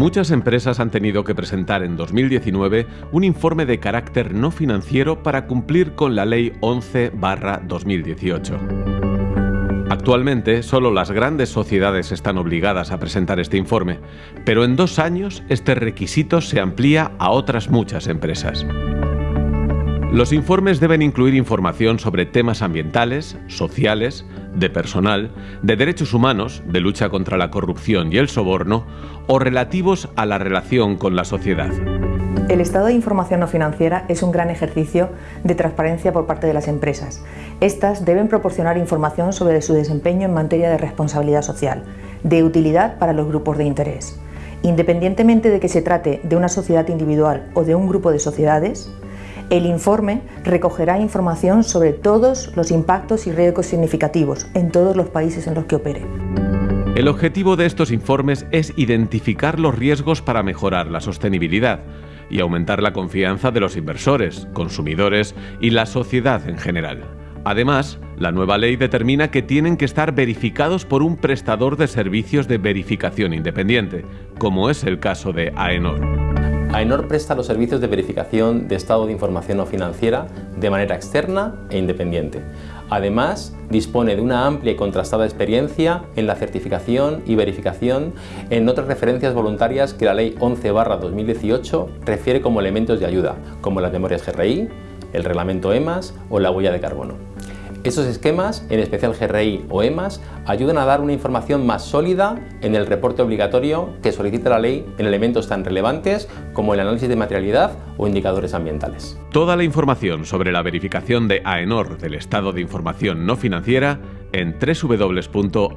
Muchas empresas han tenido que presentar en 2019 un informe de carácter no financiero para cumplir con la Ley 11-2018. Actualmente, solo las grandes sociedades están obligadas a presentar este informe, pero en dos años este requisito se amplía a otras muchas empresas. Los informes deben incluir información sobre temas ambientales, sociales, de personal, de derechos humanos, de lucha contra la corrupción y el soborno, o relativos a la relación con la sociedad. El estado de información no financiera es un gran ejercicio de transparencia por parte de las empresas. Estas deben proporcionar información sobre su desempeño en materia de responsabilidad social, de utilidad para los grupos de interés. Independientemente de que se trate de una sociedad individual o de un grupo de sociedades, el informe recogerá información sobre todos los impactos y riesgos significativos en todos los países en los que opere. El objetivo de estos informes es identificar los riesgos para mejorar la sostenibilidad y aumentar la confianza de los inversores, consumidores y la sociedad en general. Además, la nueva ley determina que tienen que estar verificados por un prestador de servicios de verificación independiente, como es el caso de AENOR. AENOR presta los servicios de verificación de estado de información no financiera de manera externa e independiente. Además, dispone de una amplia y contrastada experiencia en la certificación y verificación en otras referencias voluntarias que la Ley 11-2018 refiere como elementos de ayuda, como las memorias GRI, el reglamento EMAS o la huella de carbono. Estos esquemas, en especial GRI o EMAS, ayudan a dar una información más sólida en el reporte obligatorio que solicita la ley en elementos tan relevantes como el análisis de materialidad o indicadores ambientales. Toda la información sobre la verificación de AENOR del estado de información no financiera en www.aenor.com.